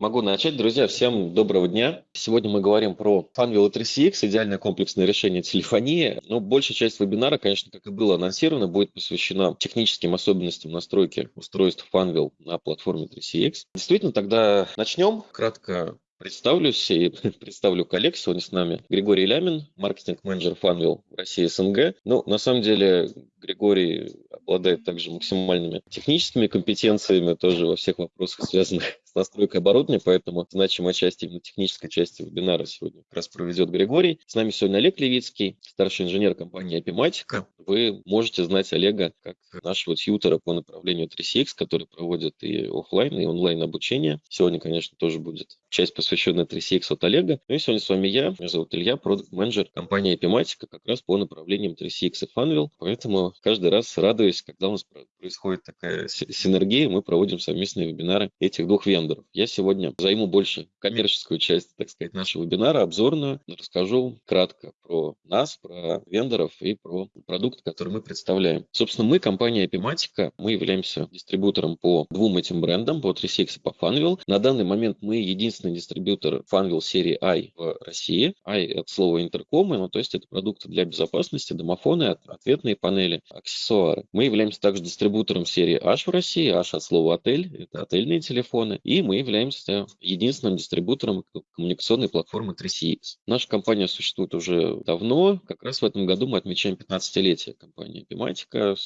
Могу начать. Друзья, всем доброго дня. Сегодня мы говорим про Funwheel 3CX, идеальное комплексное решение телефонии. Но большая часть вебинара, конечно, как и было анонсировано, будет посвящена техническим особенностям настройки устройств Funwheel на платформе 3CX. Действительно, тогда начнем. Кратко Представлюсь и представлю коллег. Сегодня с нами Григорий Лямин, маркетинг-менеджер Funwheel в России СНГ. Ну, на самом деле, Григорий обладает также максимальными техническими компетенциями тоже во всех вопросах, связанных с настройкой оборудования, поэтому значимая часть именно технической части вебинара сегодня как раз проведет Григорий. С нами сегодня Олег Левицкий, старший инженер компании Apimatica. Вы можете знать Олега как нашего тьютера по направлению 3CX, который проводит и офлайн, и онлайн обучение. Сегодня, конечно, тоже будет часть, посвященная 3CX от Олега. Ну и сегодня с вами я, меня зовут Илья, продукт-менеджер компании Apimatica, как раз по направлениям 3CX и Funwheel. Поэтому каждый раз радуюсь, когда у нас происходит такая синергия, мы проводим совместные вебинары этих двух вендоров. Я сегодня займу больше коммерческую часть, так сказать, нашего вебинара, обзорную, расскажу кратко про нас, про вендоров и про продукт, который мы представляем. Собственно, мы, компания Epimatica, мы являемся дистрибьютором по двум этим брендам, по 3CX и по Funwheel. На данный момент мы единственный дистрибьютор Funwheel серии i в России. i от слова интеркомы, ну, то есть это продукты для безопасности, домофоны, ответные панели, аксессуары. Мы являемся также дистрибьютором серии H в России. H от слова отель, это отельные телефоны. И мы являемся единственным дистрибьютором коммуникационной платформы 3CX. Наша компания существует уже давно. Как раз в этом году мы отмечаем 15-летие компании Epimatica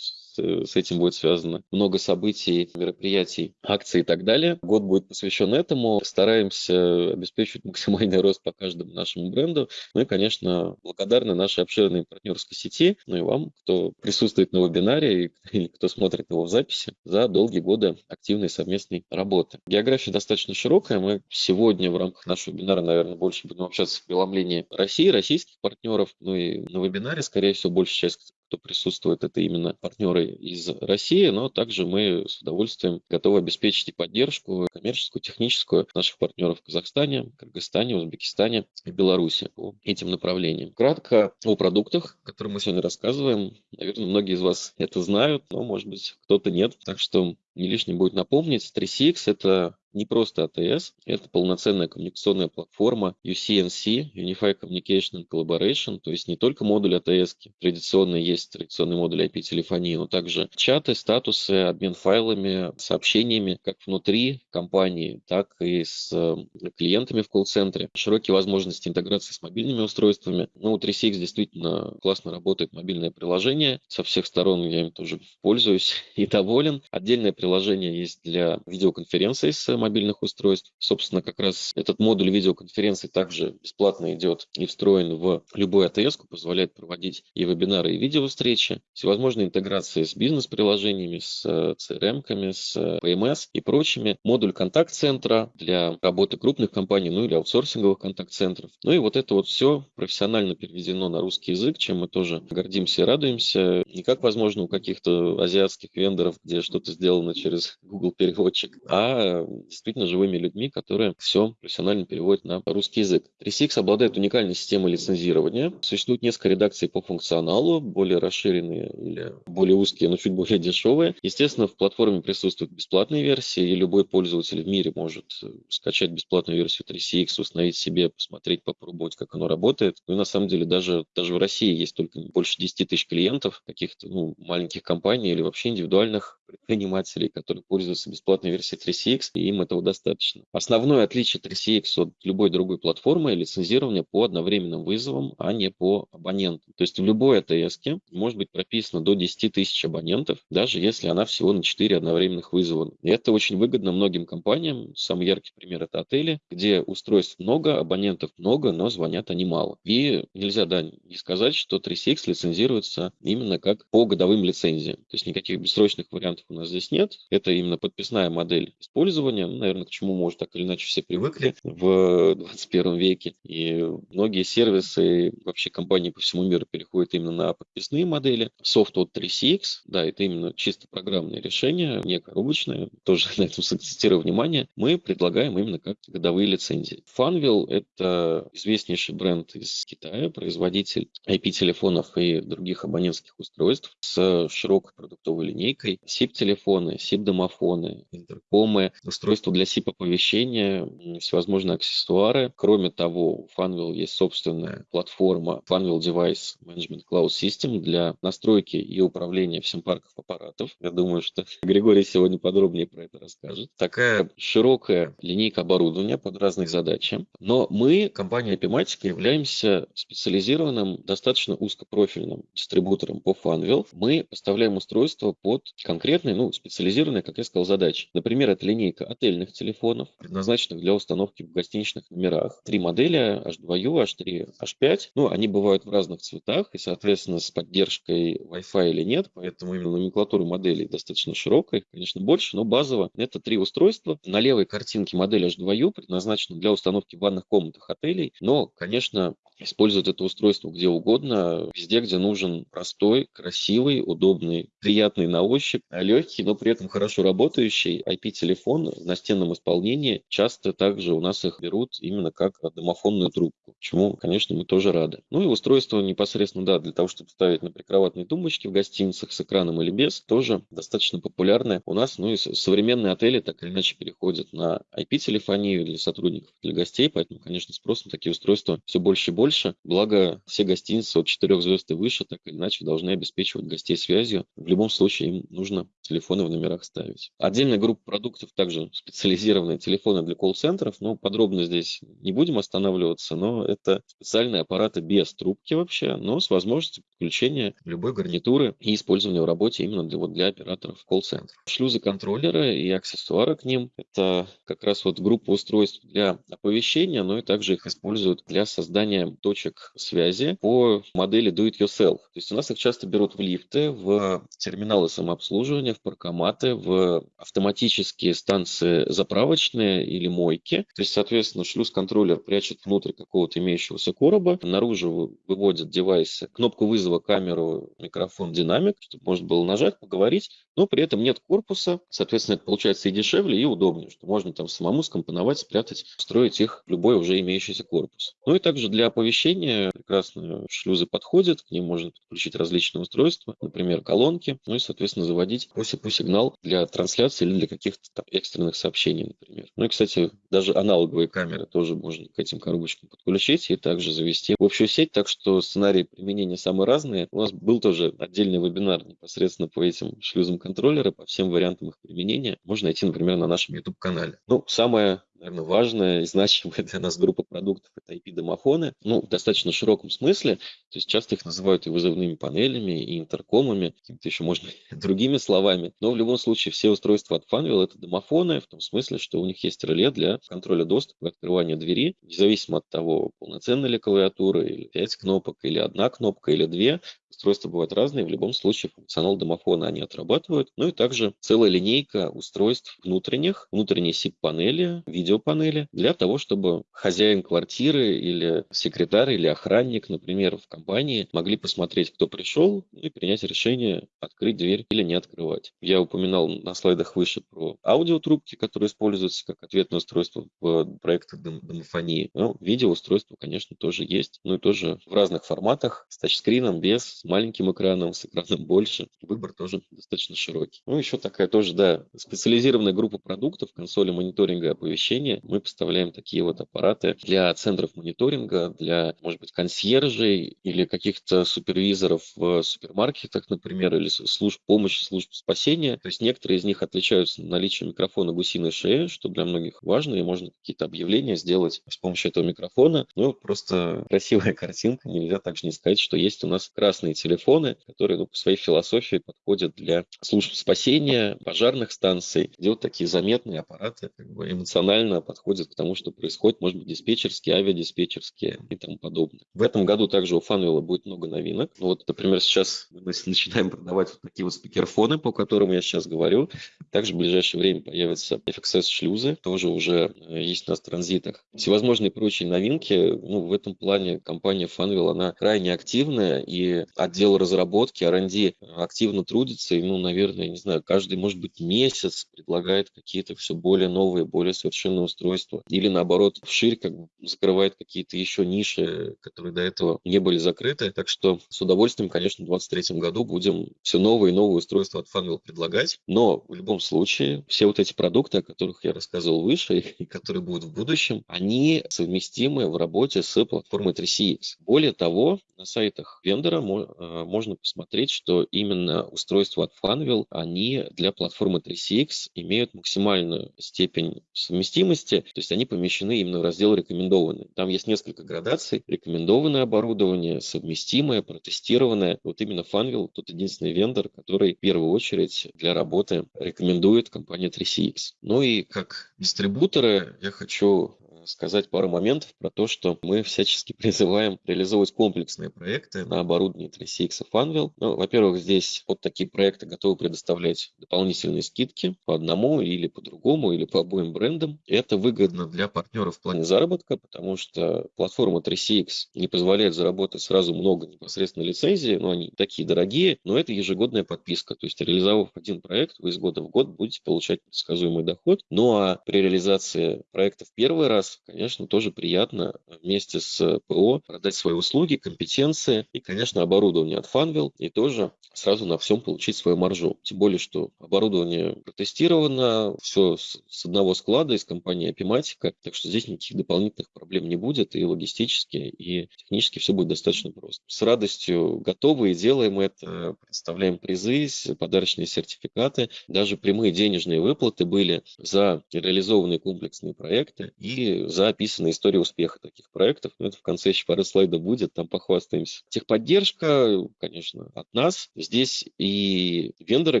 с этим будет связано много событий, мероприятий, акций и так далее. Год будет посвящен этому. Стараемся обеспечивать максимальный рост по каждому нашему бренду. Ну и, конечно, благодарны нашей обширной партнерской сети, ну и вам, кто присутствует на вебинаре и кто смотрит его в записи, за долгие годы активной совместной работы. География достаточно широкая. Мы сегодня в рамках нашего вебинара, наверное, больше будем общаться в преломлении России, российских партнеров. Ну и на вебинаре, скорее всего, большая часть кто присутствует, это именно партнеры из России, но также мы с удовольствием готовы обеспечить и поддержку коммерческую, техническую наших партнеров в Казахстане, Кыргызстане, Узбекистане и Беларуси по этим направлениям. Кратко о продуктах, которые мы сегодня рассказываем. Наверное, многие из вас это знают, но, может быть, кто-то нет. Так что не лишним будет напомнить, 3CX – это не просто ATS, это полноценная коммуникационная платформа UCNC, Unified Communication Collaboration, то есть не только модуль ATS, традиционный есть традиционный модуль IP-телефонии, но также чаты, статусы, обмен файлами, сообщениями как внутри компании, так и с э, клиентами в колл-центре, широкие возможности интеграции с мобильными устройствами. Ну, у 3CX действительно классно работает мобильное приложение, со всех сторон я им тоже пользуюсь и доволен. Отдельное приложение есть для видеоконференций с мобильных устройств. Собственно, как раз этот модуль видеоконференции также бесплатно идет и встроен в любую АТС, позволяет проводить и вебинары, и видеовстречи, всевозможные интеграции с бизнес-приложениями, с CRM-ками, с PMS и прочими. Модуль контакт-центра для работы крупных компаний, ну или аутсорсинговых контакт-центров. Ну и вот это вот все профессионально переведено на русский язык, чем мы тоже гордимся и радуемся. Не как, возможно, у каких-то азиатских вендоров, где что-то сделано через Google переводчик, а действительно живыми людьми, которые все профессионально переводят на русский язык. 3CX обладает уникальной системой лицензирования. Существует несколько редакций по функционалу, более расширенные или более узкие, но чуть более дешевые. Естественно, в платформе присутствуют бесплатные версии, и любой пользователь в мире может э, скачать бесплатную версию 3CX, установить себе, посмотреть, попробовать, как оно работает. Ну и на самом деле даже, даже в России есть только больше 10 тысяч клиентов, каких-то ну, маленьких компаний или вообще индивидуальных предпринимателей, которые пользуются бесплатной версией 3CX, и им этого достаточно. Основное отличие 3CX от любой другой платформы – лицензирование по одновременным вызовам, а не по абонентам. То есть в любой АТС может быть прописано до 10 тысяч абонентов, даже если она всего на 4 одновременных вызова. И это очень выгодно многим компаниям. Самый яркий пример – это отели, где устройств много, абонентов много, но звонят они мало. И нельзя да, не сказать, что 3CX лицензируется именно как по годовым лицензиям. То есть никаких бессрочных вариантов у нас здесь нет. Это именно подписная модель использования наверное, к чему, может, так или иначе все привыкли в 21 веке. И многие сервисы, вообще компании по всему миру переходят именно на подписные модели. Софт от 3CX, да, это именно чисто программное решение, не коробочное, тоже на этом сакцентирую внимание. Мы предлагаем именно как годовые лицензии. Funwheel – это известнейший бренд из Китая, производитель IP-телефонов и других абонентских устройств с широкой продуктовой линейкой. SIP-телефоны, SIP-домофоны, интеркомы, устройства для SIP-оповещения, всевозможные аксессуары. Кроме того, у Funwheel есть собственная платформа Funwheel Device Management Cloud System для настройки и управления всем парком аппаратов. Я думаю, что Григорий сегодня подробнее про это расскажет. Такая широкая линейка оборудования под разные задачи. Но мы, компания Epimatica, являемся специализированным, достаточно узкопрофильным дистрибутором по Funwheel. Мы поставляем устройства под конкретные, ну, специализированные, как я сказал, задачи. Например, это линейка отельных телефонов, предназначенных для установки в гостиничных номерах. Три модели H2U, H3, H5. Ну, они бывают в разных цветах и, соответственно, с поддержкой Wi-Fi или нет, поэтому именно номенклатура моделей достаточно широкая, конечно, больше, но базово это три устройства. На левой картинке модель H2U предназначена для установки в ванных комнатах отелей, но, конечно, использовать это устройство где угодно, везде, где нужен простой, красивый, удобный, приятный на ощупь, а легкий, но при этом хорошо работающий IP-телефон в настенном исполнении. Часто также у нас их берут именно как домофонную трубку, чему, конечно, мы тоже рады. Ну и устройство непосредственно, да, для того, чтобы ставить на прикроватные тумбочки в гостиницах с экраном или без, тоже достаточно популярное у нас. Ну и современные отели так или иначе переходят на IP-телефонию для сотрудников, для гостей, поэтому, конечно, спрос на такие устройства все больше и больше больше. Благо, все гостиницы от 4 звезд и выше так или иначе должны обеспечивать гостей связью. В любом случае им нужно телефоны в номерах ставить. Отдельная группа продуктов также специализированные телефоны для колл-центров. Ну, подробно здесь не будем останавливаться, но это специальные аппараты без трубки вообще, но с возможностью подключения любой гарнитуры и использования в работе именно для, вот, для операторов колл-центров. Шлюзы контроллера и аксессуары к ним – это как раз вот группа устройств для оповещения, но и также их используют для создания точек связи по модели Do It Yourself. То есть у нас их часто берут в лифты, в терминалы самообслуживания, в паркоматы, в автоматические станции заправочные или мойки. То есть, соответственно, шлюз-контроллер прячет внутрь какого-то имеющегося короба, наружу выводит девайсы, кнопку вызова, камеру, микрофон, динамик, чтобы можно было нажать, поговорить, но при этом нет корпуса, соответственно, это получается и дешевле, и удобнее, что можно там самому скомпоновать, спрятать, строить их в любой уже имеющийся корпус. Ну и также для оповещения прекрасно шлюзы подходят, к ним можно подключить различные устройства, например, колонки, ну и, соответственно, заводить по сигнал для трансляции или для каких-то там экстренных сообщений, например. Ну и, кстати, даже аналоговые камеры тоже можно к этим коробочкам подключить и также завести в общую сеть, так что сценарии применения самые разные. У нас был тоже отдельный вебинар непосредственно по этим шлюзам контроллера, по всем вариантам их применения. Можно найти, например, на нашем YouTube-канале. Ну, самое наверное, важная и значимая для нас группа продуктов – это IP-домофоны, ну, в достаточно широком смысле, то есть часто их называют и вызовными панелями, и интеркомами, какими-то еще, можно, другими словами, но в любом случае все устройства от Funwheel – это домофоны, в том смысле, что у них есть реле для контроля доступа и открывания двери, независимо от того, полноценная ли клавиатура, или 5 кнопок, или одна кнопка, или две, Устройства бывают разные, в любом случае функционал домофона они отрабатывают. Ну и также целая линейка устройств внутренних, внутренние SIP-панели, видеопанели, для того, чтобы хозяин квартиры или секретарь или охранник, например, в компании могли посмотреть, кто пришел и принять решение открыть дверь или не открывать. Я упоминал на слайдах выше про аудиотрубки, которые используются как ответное устройство в проектах дом домофонии. Ну, видеоустройство, конечно, тоже есть, ну и тоже в разных форматах, с тачскрином, без, маленьким экраном, с экраном больше. Выбор тоже достаточно широкий. Ну, еще такая тоже, да, специализированная группа продуктов, консоли мониторинга и оповещения. Мы поставляем такие вот аппараты для центров мониторинга, для, может быть, консьержей или каких-то супервизоров в супермаркетах, например, или служб помощи, служб спасения. То есть некоторые из них отличаются наличием микрофона гусиной шеи, что для многих важно, и можно какие-то объявления сделать с помощью этого микрофона. Ну, просто красивая картинка, нельзя также не сказать, что есть у нас красные телефоны, которые ну, по своей философии подходят для служб спасения, пожарных станций, где вот такие заметные аппараты как бы эмоционально подходят к тому, что происходит, может быть, диспетчерские, авиадиспетчерские и тому подобное. В этом году также у Funwheel будет много новинок. Ну, вот, например, сейчас мы начинаем продавать вот такие вот спикерфоны, по которым я сейчас говорю. Также в ближайшее время появятся FXS-шлюзы, тоже уже э, есть у нас в транзитах. Всевозможные прочие новинки. Ну, в этом плане компания Funwheel, она крайне активная, и отдел разработки, R&D активно трудится, и, ну, наверное, не знаю, каждый, может быть, месяц предлагает какие-то все более новые, более совершенные устройства. Или, наоборот, вширь как бы закрывает какие-то еще ниши, которые до этого не были закрыты. Так что с удовольствием, конечно, в 2023 году будем все новые и новые устройства от Funwheel предлагать. Но в любом случае, все вот эти продукты, о которых я рассказывал выше и которые будут в будущем, они совместимы в работе с платформой 3CX. Более того, на сайтах вендора э, можно посмотреть, что именно устройства от Funwheel, они для платформы 3CX имеют максимальную степень совместимости, то есть они помещены именно в раздел рекомендованные. Там есть несколько градаций. Рекомендованное оборудование, совместимое, протестированное. Вот именно Funwheel тот единственный вендор, который в первую очередь для работы рекомендует компания 3CX. Ну и как дистрибуторы я хочу сказать пару моментов про то, что мы всячески призываем реализовывать комплексные проекты на оборудовании 3CX и Funwheel. Ну, во-первых, здесь вот такие проекты готовы предоставлять дополнительные скидки по одному или по другому, или по обоим брендам. Это выгодно для партнеров в плане заработка, потому что платформа 3CX не позволяет заработать сразу много непосредственно лицензий, но они такие дорогие, но это ежегодная подписка. То есть реализовав один проект, вы из года в год будете получать предсказуемый доход. Ну а при реализации проекта в первый раз конечно, тоже приятно вместе с ПО продать свои услуги, компетенции и, конечно, оборудование от Funwheel и тоже сразу на всем получить свою маржу. Тем более, что оборудование протестировано, все с одного склада из компании Apimatica, так что здесь никаких дополнительных проблем не будет и логистически, и технически все будет достаточно просто. С радостью готовы и делаем это, представляем призы, подарочные сертификаты, даже прямые денежные выплаты были за реализованные комплексные проекты и за описанные истории успеха таких проектов. Но это в конце еще пары слайдов будет, там похвастаемся. Техподдержка, конечно, от нас. Здесь и вендоры,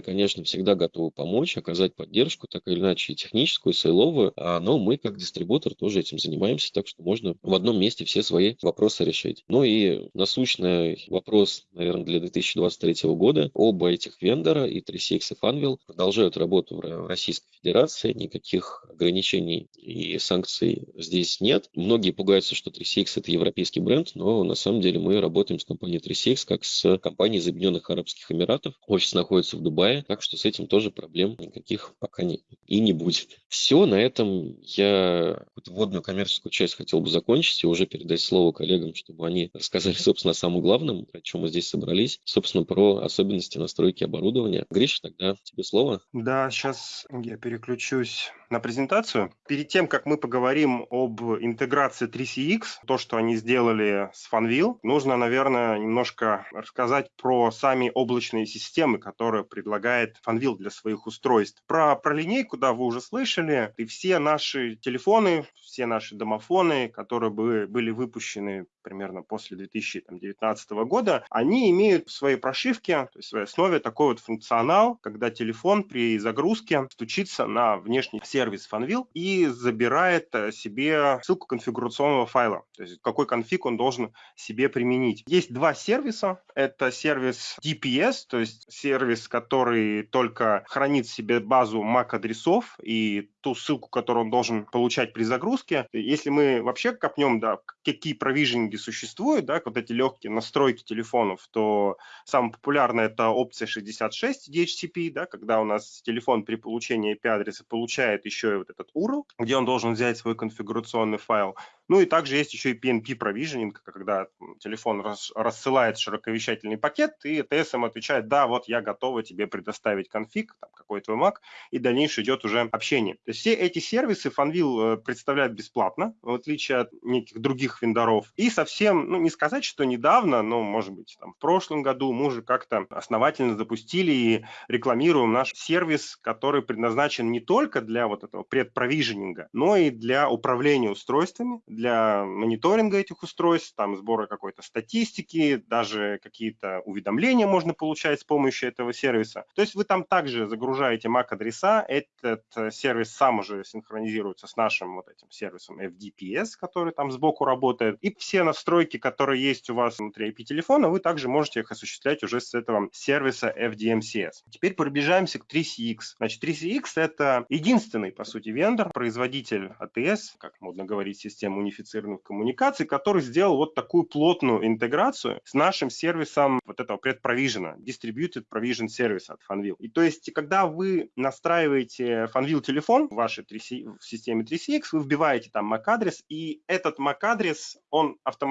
конечно, всегда готовы помочь, оказать поддержку, так или иначе, и техническую, и сейловую. А, но мы, как дистрибутор, тоже этим занимаемся, так что можно в одном месте все свои вопросы решить. Ну и насущный вопрос, наверное, для 2023 года. Оба этих вендора, и 3CX, и Funwheel, продолжают работу в Российской Федерации. Никаких ограничений и санкций здесь нет. Многие пугаются, что 3CX это европейский бренд, но на самом деле мы работаем с компанией 3CX как с компанией из Объединенных Арабских Эмиратов. Офис находится в Дубае, так что с этим тоже проблем никаких пока нет и не будет. Все, на этом я вводную коммерческую часть хотел бы закончить и уже передать слово коллегам, чтобы они рассказали, собственно, о самом главном, про чем мы здесь собрались, собственно, про особенности настройки оборудования. Гриш, тогда тебе слово. Да, сейчас я переключусь на презентацию. Перед тем, как мы поговорим об интеграции 3CX, то, что они сделали с Funwheel, нужно, наверное, немножко рассказать про сами облачные системы, которые предлагает Funwheel для своих устройств. Про, про линейку, да, вы уже слышали, и все наши телефоны, все наши домофоны, которые бы были выпущены примерно после 2019 года, они имеют в своей прошивке, то есть в своей основе такой вот функционал, когда телефон при загрузке стучится на внешний сервис Funwheel и забирает э, себе ссылку конфигурационного файла, то есть какой конфиг он должен себе применить. Есть два сервиса. Это сервис DPS, то есть сервис, который только хранит себе базу MAC-адресов и ту ссылку, которую он должен получать при загрузке. Если мы вообще копнем, да, какие провижинги существуют, да, вот эти легкие настройки телефонов, то самая популярная это опция 66 DHCP, да, когда у нас телефон при получении IP-адреса получает еще и вот этот URL, где он должен взять свой конфигурационный файл. Ну и также есть еще и PNP provisioning, когда телефон рас, рассылает широковещательный пакет, и TSM отвечает, да, вот я готова тебе предоставить конфиг, там, какой твой Mac, и дальнейшее идет уже общение. То есть все эти сервисы Funwheel э, представляет бесплатно, в отличие от неких других вендоров. И совсем, ну не сказать, что недавно, но может быть там в прошлом году мы уже как-то основательно запустили и рекламируем наш сервис, который предназначен не только для вот этого предпровиженинга, но и для управления устройствами, для мониторинга этих устройств, там сбора какой-то статистики, даже какие-то уведомления можно получать с помощью этого сервиса. То есть вы там также загружаете MAC-адреса, этот э, сервис сам уже синхронизируется с нашим вот этим сервисом FDPS, который там сбоку работает. И все настройки, которые есть у вас внутри IP-телефона, вы также можете их осуществлять уже с этого сервиса FDMCS. Теперь пробежаемся к 3CX. Значит, 3CX — это единственный, по сути, вендор, производитель ATS, как модно говорить, систем унифицированных коммуникаций, который сделал вот такую плотную интеграцию с нашим сервисом вот этого предпровижена, Distributed Provision Service от Fanvil. И то есть, когда вы настраиваете Fanvil телефон в вашей 3C, в системе 3CX, вы вбиваете там MAC-адрес, и этот MAC-адрес, он автоматически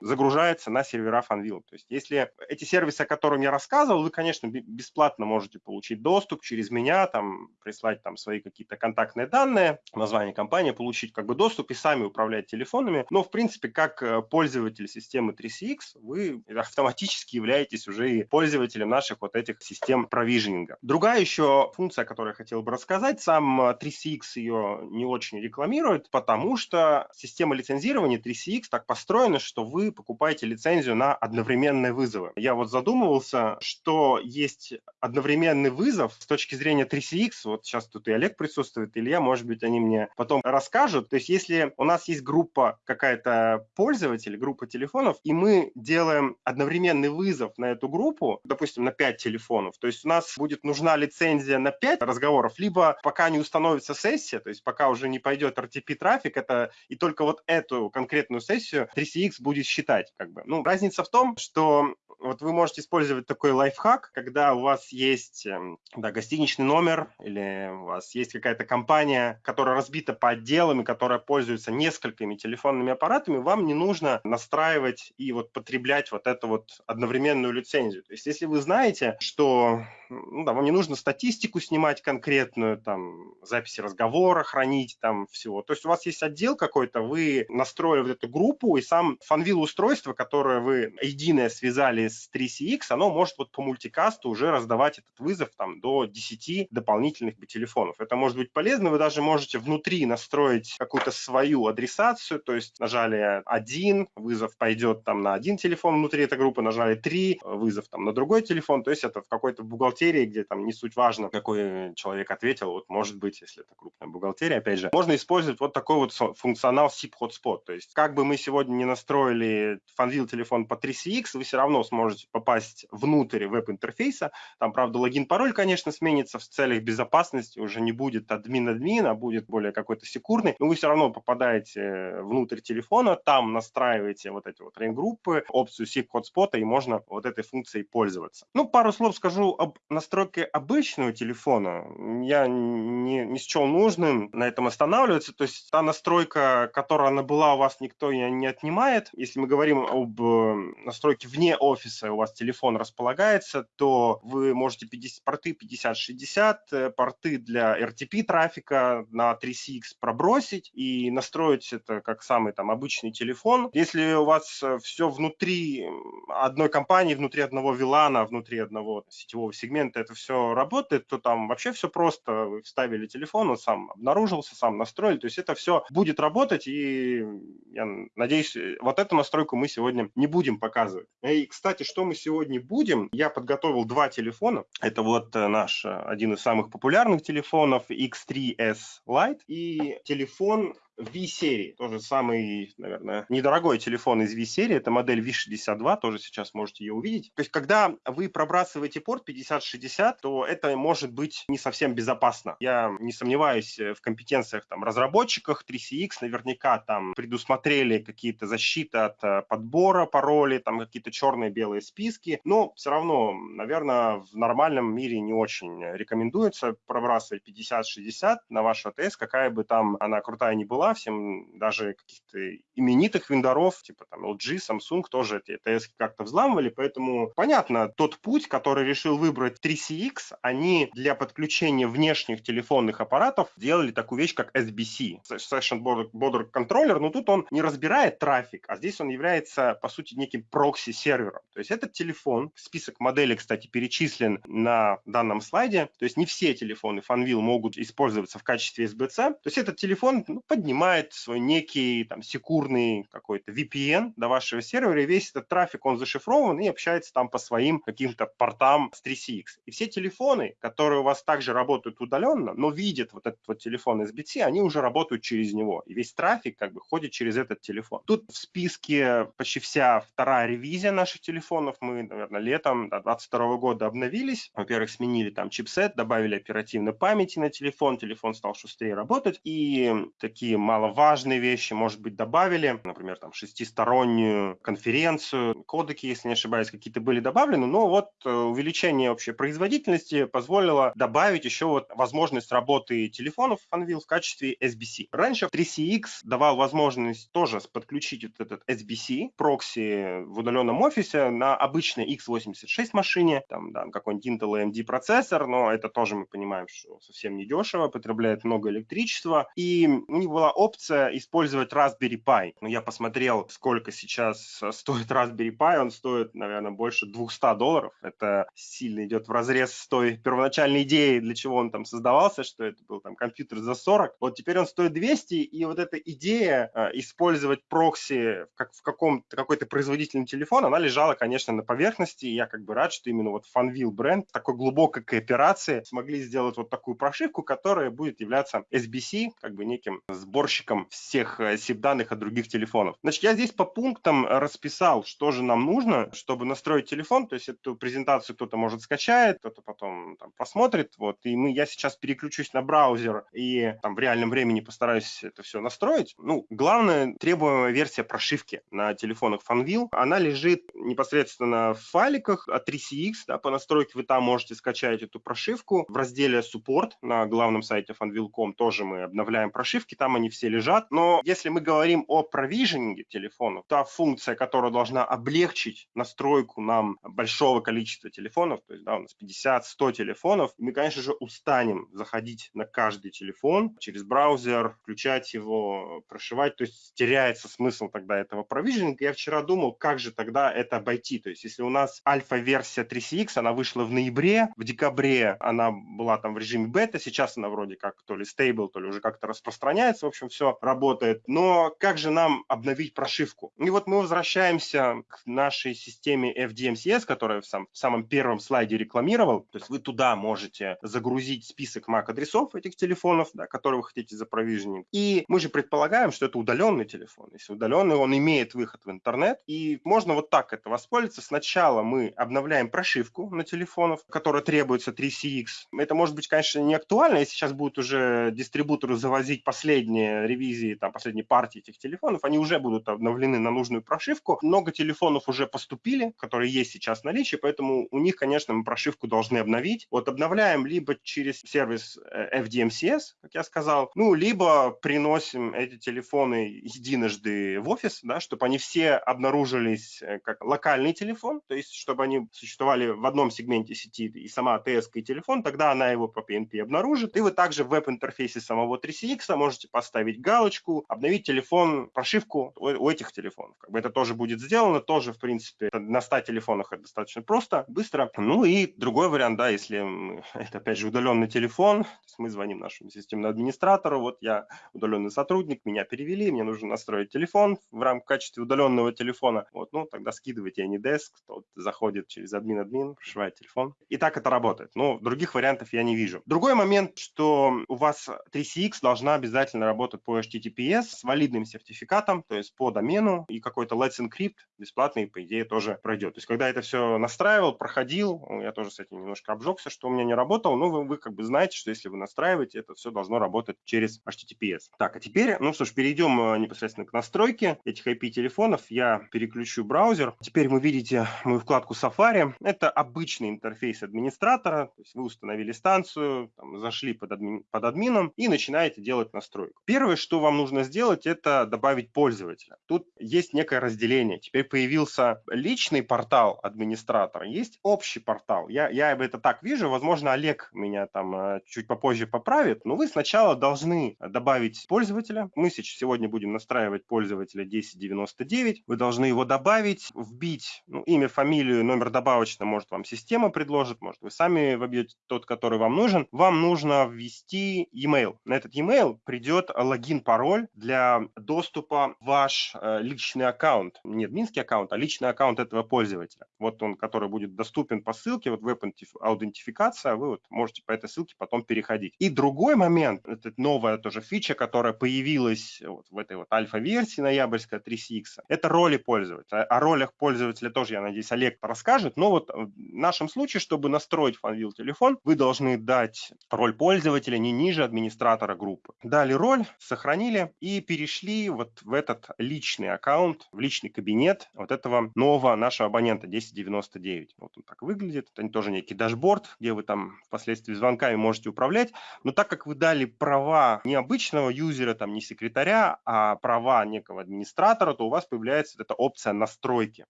загружается на сервера Fanvil. То есть, если эти сервисы, о которых я рассказывал, вы, конечно, бесплатно можете получить доступ через меня, там, прислать там свои какие-то контактные данные, название компании, получить как бы доступ и сами управлять телефонами. Но, в принципе, как э, пользователь системы 3CX, вы автоматически являетесь уже и пользователем наших вот этих систем провижнинга. Другая еще функция, о которой я хотел бы рассказать, сам 3CX э, ее не очень рекламирует, потому что система лицензирования 3CX так построена, что вы покупаете лицензию на одновременные вызовы. Я вот задумывался, что есть одновременный вызов с точки зрения 3CX, вот сейчас тут и Олег присутствует, Илья, может быть, они мне потом расскажут. То есть если у нас есть группа какая-то пользователей, группа телефонов, и мы делаем одновременный вызов на эту группу, допустим, на 5 телефонов, то есть у нас будет нужна лицензия на 5 разговоров, либо пока не установится сессия, то есть пока уже не пойдет RTP-трафик, это и только вот эту конкретную сессию 3CX будет считать. Как бы. Ну, разница в том, что вот вы можете использовать такой лайфхак, когда у вас есть эм, да, гостиничный номер или у вас есть какая-то компания, которая разбита по отделам и которая пользуется несколькими телефонными аппаратами, вам не нужно настраивать и вот потреблять вот эту вот одновременную лицензию. То есть если вы знаете, что ну, да, вам не нужно статистику снимать конкретную, там, записи разговора хранить, там, всего. То есть у вас есть отдел какой-то, вы настроили вот эту группу, и сам фанвил устройство, которое вы единое связали с 3CX, оно может вот по мультикасту уже раздавать этот вызов там до 10 дополнительных телефонов. Это может быть полезно, вы даже можете внутри настроить какую-то свою адресацию, то есть нажали один, вызов пойдет там на один телефон внутри этой группы, нажали три, вызов там на другой телефон, то есть это в какой-то бухгалтерии где там не суть важно, какой человек ответил, вот может быть, если это крупная бухгалтерия, опять же, можно использовать вот такой вот функционал SIP Hotspot. То есть как бы мы сегодня не настроили фанвил телефон по 3CX, вы все равно сможете попасть внутрь веб-интерфейса. Там, правда, логин-пароль, конечно, сменится в целях безопасности, уже не будет админ-админ, а будет более какой-то секурный, но вы все равно попадаете внутрь телефона, там настраиваете вот эти вот рейн-группы, опцию SIP Hotspot, и можно вот этой функцией пользоваться. Ну, пару слов скажу об настройки обычного телефона я не, не счел нужным на этом останавливаться. То есть та настройка, которая она была у вас, никто не отнимает. Если мы говорим об э, настройке вне офиса, у вас телефон располагается, то вы можете 50, порты 50-60, э, порты для RTP трафика на 3CX пробросить и настроить это как самый там обычный телефон. Если у вас э, все внутри одной компании, внутри одного вилана, внутри одного сетевого сегмента это все работает, то там вообще все просто. Вы вставили телефон, он сам обнаружился, сам настроили. То есть это все будет работать, и я надеюсь, вот эту настройку мы сегодня не будем показывать. И, кстати, что мы сегодня будем? Я подготовил два телефона. Это вот э, наш э, один из самых популярных телефонов X3S Lite и телефон V-серии, тоже самый, наверное, недорогой телефон из V-серии, это модель V62, тоже сейчас можете ее увидеть. То есть, когда вы пробрасываете порт 5060, то это может быть не совсем безопасно. Я не сомневаюсь в компетенциях там разработчиков 3CX, наверняка там предусмотрели какие-то защиты от э, подбора паролей, там какие-то черные белые списки, но все равно, наверное, в нормальном мире не очень рекомендуется пробрасывать 5060 на ваш АТС, какая бы там она крутая не была, всем даже каких-то именитых вендоров, типа там LG, Samsung тоже эти ETS как-то взламывали, поэтому понятно, тот путь, который решил выбрать 3CX, они для подключения внешних телефонных аппаратов делали такую вещь, как SBC, Session Border, Controller, но тут он не разбирает трафик, а здесь он является, по сути, неким прокси-сервером. То есть этот телефон, список моделей, кстати, перечислен на данном слайде, то есть не все телефоны Fanvil могут использоваться в качестве SBC, то есть этот телефон ну, поднимает нанимает свой некий там секурный какой-то VPN до вашего сервера, и весь этот трафик, он зашифрован и общается там по своим каким-то портам с 3CX. И все телефоны, которые у вас также работают удаленно, но видят вот этот вот телефон SBT, они уже работают через него. И весь трафик как бы ходит через этот телефон. Тут в списке почти вся вторая ревизия наших телефонов. Мы, наверное, летом 2022 года обновились. Во-первых, сменили там чипсет, добавили оперативной памяти на телефон, телефон стал шустрее работать. И такие маловажные вещи, может быть, добавили, например, там шестистороннюю конференцию, кодеки, если не ошибаюсь, какие-то были добавлены, но вот э, увеличение общей производительности позволило добавить еще вот возможность работы телефонов Funwheel в качестве SBC. Раньше 3CX давал возможность тоже подключить вот этот SBC, прокси в удаленном офисе на обычной x86 машине, там, да, какой-нибудь Intel AMD процессор, но это тоже мы понимаем, что совсем не дешево, потребляет много электричества, и у них была опция использовать Raspberry Pi. Ну, я посмотрел, сколько сейчас стоит Raspberry Pi, он стоит, наверное, больше 200 долларов. Это сильно идет в разрез с той первоначальной идеей, для чего он там создавался, что это был там компьютер за 40. Вот теперь он стоит 200, и вот эта идея э, использовать прокси как в каком-то какой-то производительный телефон, она лежала, конечно, на поверхности. И я как бы рад, что именно вот Funwheel бренд такой глубокой кооперации смогли сделать вот такую прошивку, которая будет являться SBC, как бы неким сборщиком всех SIP-данных э, от других телефонов. Значит, я здесь по пунктам расписал, что же нам нужно, чтобы настроить телефон. То есть эту презентацию кто-то может скачает, кто-то потом там, посмотрит. Вот, и мы, я сейчас переключусь на браузер и там в реальном времени постараюсь это все настроить. Ну, главное, требуемая версия прошивки на телефонах Funwheel. Она лежит непосредственно в файликах от 3CX. Да, по настройке вы там можете скачать эту прошивку. В разделе Support на главном сайте funwheel.com тоже мы обновляем прошивки, там они все лежат. Но если мы говорим о провиженинге телефонов, та функция, которая должна облегчить настройку нам большого количества телефонов, то есть да, у нас 50-100 телефонов, мы, конечно же, устанем заходить на каждый телефон через браузер, включать его, прошивать, то есть теряется смысл тогда этого провиженинга. Я вчера думал, как же тогда это обойти, то есть если у нас альфа-версия 3CX, она вышла в ноябре, в декабре она была там в режиме бета, сейчас она вроде как то ли стейбл, то ли уже как-то распространяется, в общем, все работает. Но как же нам обновить прошивку? И вот мы возвращаемся к нашей системе FDMCS, которая в, сам, в самом первом слайде рекламировал. То есть вы туда можете загрузить список MAC-адресов этих телефонов, да, которые вы хотите запровиженить. И мы же предполагаем, что это удаленный телефон. Если удаленный, он имеет выход в интернет. И можно вот так это воспользоваться. Сначала мы обновляем прошивку на телефонов, которая требуется 3CX. Это может быть, конечно, не актуально, если сейчас будут уже дистрибуторы завозить последние ревизии, там, последние партии этих телефонов, они уже будут обновлены на нужную прошивку. Много телефонов уже поступили, которые есть сейчас в наличии, поэтому у них, конечно, мы прошивку должны обновить. Вот обновляем либо через сервис э, FDMCS, как я сказал, ну, либо приносим эти телефоны единожды в офис, да, чтобы они все обнаружились э, как локальный телефон, то есть чтобы они существовали в одном сегменте сети и сама АТС и телефон, тогда она его по PNP обнаружит. И вы также в веб-интерфейсе самого 3CX можете поставить галочку, обновить телефон, прошивку у, у этих телефонов. Как бы это тоже будет сделано, тоже, в принципе, на 100 телефонах это достаточно просто, быстро. Ну и другой вариант, да, если это, опять же, удаленный телефон, то есть мы звоним нашему системному администратору, вот я удаленный сотрудник, меня перевели, мне нужно настроить телефон в рамках качестве удаленного телефона. Вот, ну, тогда скидывайте AnyDesk, тот заходит через админ-админ, прошивает телефон. И так это работает. Но других вариантов я не вижу. Другой момент, что у вас 3CX должна обязательно работать по HTTPS с валидным сертификатом, то есть по домену, и какой-то Let's Encrypt бесплатный, по идее, тоже пройдет. То есть, когда это все настраивал, проходил, я тоже с этим немножко обжегся, что у меня не работало, но вы, вы как бы знаете, что если вы настраиваете, это все должно работать через HTTPS. Так, а теперь, ну что ж, перейдем э, непосредственно к настройке этих IP-телефонов. Я переключу браузер. Теперь вы видите мою вкладку Safari. Это обычный интерфейс администратора, то есть вы установили станцию, там, зашли под, админ, под админом и начинаете делать настройку. Первое, что вам нужно сделать, это добавить пользователя. Тут есть некое разделение. Теперь появился личный портал администратора, есть общий портал. Я, я это так вижу, возможно, Олег меня там э, чуть попозже поправит, но вы сначала должны добавить пользователя. Мы сегодня будем настраивать пользователя 1099. Вы должны его добавить, вбить ну, имя, фамилию, номер добавочно, может вам система предложит, может вы сами вобьете тот, который вам нужен. Вам нужно ввести e-mail. На этот e-mail придет логин, пароль для доступа в ваш э, личный аккаунт. Не админский аккаунт, а личный аккаунт этого пользователя. Вот он, который будет доступен по ссылке, вот веб-аутентификация, вы вот можете по этой ссылке потом переходить. И другой момент, это новая тоже фича, которая появилась вот в этой вот альфа-версии ноябрьской 3CX, это роли пользователя. О ролях пользователя тоже, я надеюсь, Олег расскажет, но вот в нашем случае, чтобы настроить FunVille телефон, вы должны дать роль пользователя не ниже администратора группы. Дали роль, сохранили и перешли вот в этот личный аккаунт, в личный кабинет вот этого нового нашего абонента 1099. Вот он так выглядит. Это тоже некий дашборд, где вы там впоследствии звонками можете управлять. Но так как вы дали права не обычного юзера, там не секретаря, а права некого администратора, то у вас появляется эта опция настройки.